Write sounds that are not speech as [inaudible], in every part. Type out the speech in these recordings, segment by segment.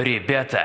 Ребята,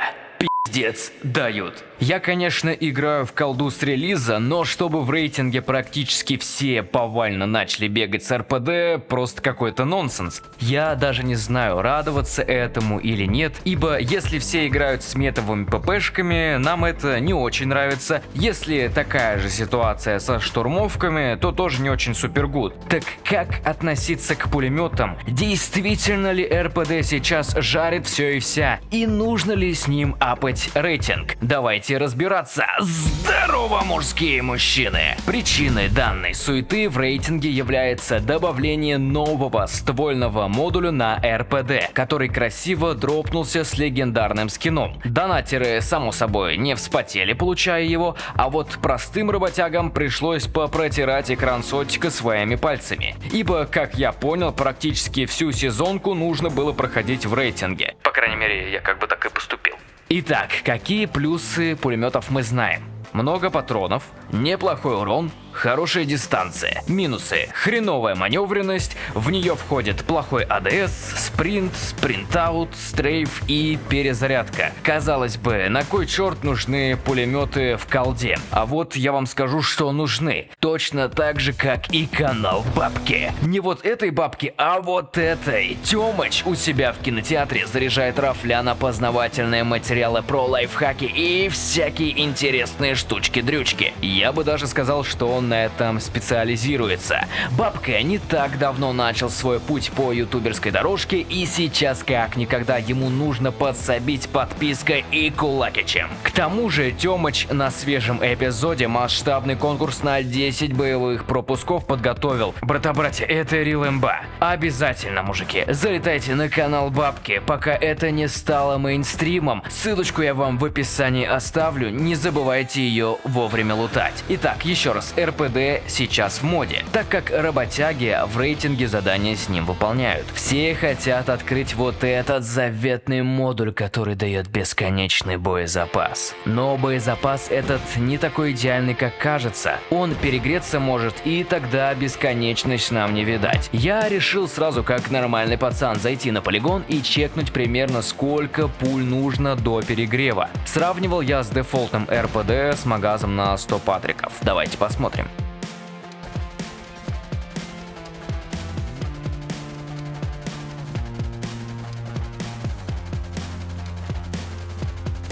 пиздец дают. Я, конечно, играю в колду с релиза, но чтобы в рейтинге практически все повально начали бегать с РПД, просто какой-то нонсенс. Я даже не знаю, радоваться этому или нет, ибо если все играют с метовыми ППшками, нам это не очень нравится. Если такая же ситуация со штурмовками, то тоже не очень супергуд. Так как относиться к пулеметам? Действительно ли РПД сейчас жарит все и вся? И нужно ли с ним апать рейтинг? Давайте Давайте разбираться. Здорово, мужские мужчины! Причиной данной суеты в рейтинге является добавление нового ствольного модуля на РПД, который красиво дропнулся с легендарным скином. Донатеры, само собой, не вспотели, получая его, а вот простым работягам пришлось попротирать экран сотика своими пальцами. Ибо, как я понял, практически всю сезонку нужно было проходить в рейтинге. По крайней мере, я как бы так и поступил. Итак, какие плюсы пулеметов мы знаем? Много патронов, неплохой урон, хорошая дистанция. Минусы. Хреновая маневренность, в нее входит плохой АДС, спринт, спринтаут, стрейф и перезарядка. Казалось бы, на кой черт нужны пулеметы в колде? А вот я вам скажу, что нужны. Точно так же, как и канал бабки. Не вот этой бабки, а вот этой. Тёмыч у себя в кинотеатре заряжает рафля на познавательные материалы про лайфхаки и всякие интересные штучки-дрючки. Я бы даже сказал, что он на этом специализируется. Бабка не так давно начал свой путь по ютуберской дорожке и сейчас как никогда ему нужно подсобить подпиской и кулакичем. К тому же Тёмыч на свежем эпизоде масштабный конкурс на 10 боевых пропусков подготовил. Брата-братья, это имба. Обязательно, мужики, залетайте на канал Бабки, пока это не стало мейнстримом. Ссылочку я вам в описании оставлю, не забывайте ее вовремя лутать. Итак, еще раз, РПД сейчас в моде, так как работяги в рейтинге задания с ним выполняют. Все хотят открыть вот этот заветный модуль, который дает бесконечный боезапас. Но боезапас этот не такой идеальный, как кажется. Он перегреться может и тогда бесконечность нам не видать. Я решил сразу как нормальный пацан зайти на полигон и чекнуть примерно сколько пуль нужно до перегрева. Сравнивал я с дефолтным РПД с магазом на 100 патриков. Давайте посмотрим.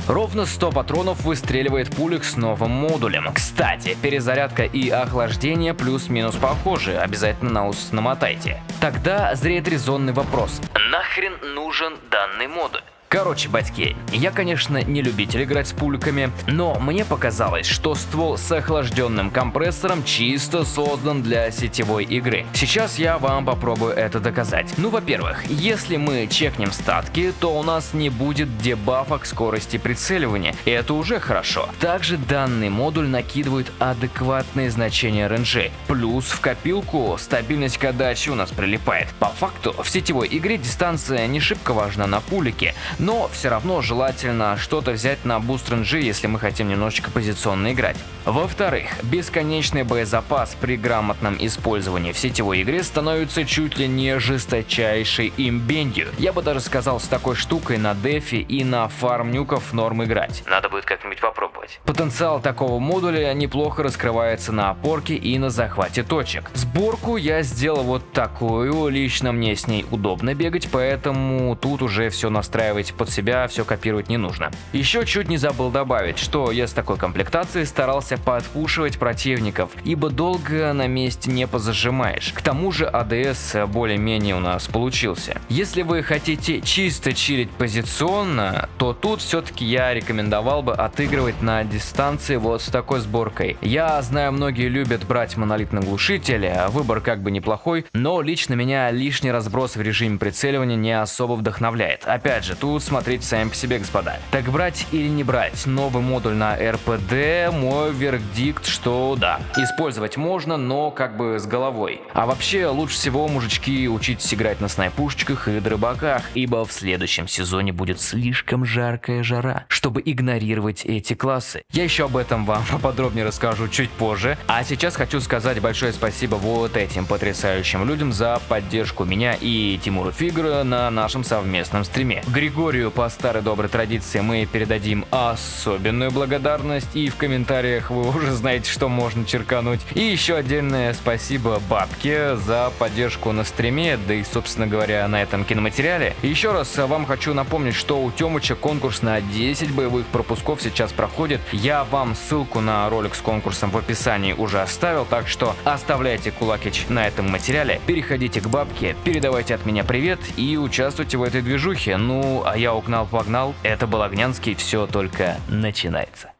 Ровно 100 патронов выстреливает пулек с новым модулем. Кстати, перезарядка и охлаждение плюс-минус похожи, обязательно на ус намотайте. Тогда зреет резонный вопрос. Нахрен нужен данный модуль? Короче, батьки, я, конечно, не любитель играть с пульками, но мне показалось, что ствол с охлажденным компрессором чисто создан для сетевой игры. Сейчас я вам попробую это доказать. Ну, во-первых, если мы чекнем статки, то у нас не будет дебафа к скорости прицеливания, и это уже хорошо. Также данный модуль накидывает адекватные значения РНЖ, плюс в копилку стабильность к отдаче у нас прилипает. По факту, в сетевой игре дистанция не шибко важна на пулике, но все равно желательно что-то взять на буст ренджи, если мы хотим немножечко позиционно играть. Во-вторых, бесконечный боезапас при грамотном использовании в сетевой игре становится чуть ли не жесточайшей имбенью. Я бы даже сказал, с такой штукой на дефе и на фарм нюков норм играть. Надо будет как-нибудь попробовать. Потенциал такого модуля неплохо раскрывается на опорке и на захвате точек. Сборку я сделал вот такую, лично мне с ней удобно бегать, поэтому тут уже все настраивать под себя все копировать не нужно. Еще чуть не забыл добавить, что я с такой комплектацией старался подпушивать противников, ибо долго на месте не позажимаешь. К тому же АДС более-менее у нас получился. Если вы хотите чисто чилить позиционно, то тут все-таки я рекомендовал бы отыгрывать на дистанции вот с такой сборкой. Я знаю, многие любят брать монолитный глушитель, а выбор как бы неплохой, но лично меня лишний разброс в режиме прицеливания не особо вдохновляет. Опять же, тут смотреть сами по себе, господа. Так брать или не брать новый модуль на РПД, мой вердикт, что да. Использовать можно, но как бы с головой. А вообще, лучше всего, мужички, учитесь играть на снайпушечках и дробаках, ибо в следующем сезоне будет слишком жаркая жара, чтобы игнорировать эти классы. Я еще об этом вам [laughs] поподробнее расскажу чуть позже, а сейчас хочу сказать большое спасибо вот этим потрясающим людям за поддержку меня и Тимура Фигура на нашем совместном стриме. Григорий Григорию по старой доброй традиции мы передадим особенную благодарность, и в комментариях вы уже знаете, что можно черкануть. И еще отдельное спасибо Бабке за поддержку на стриме, да и, собственно говоря, на этом киноматериале. Еще раз вам хочу напомнить, что у Темыча конкурс на 10 боевых пропусков сейчас проходит. Я вам ссылку на ролик с конкурсом в описании уже оставил, так что оставляйте кулакич на этом материале, переходите к Бабке, передавайте от меня привет и участвуйте в этой движухе. Ну, а я угнал-погнал, это был Огнянский, все только начинается.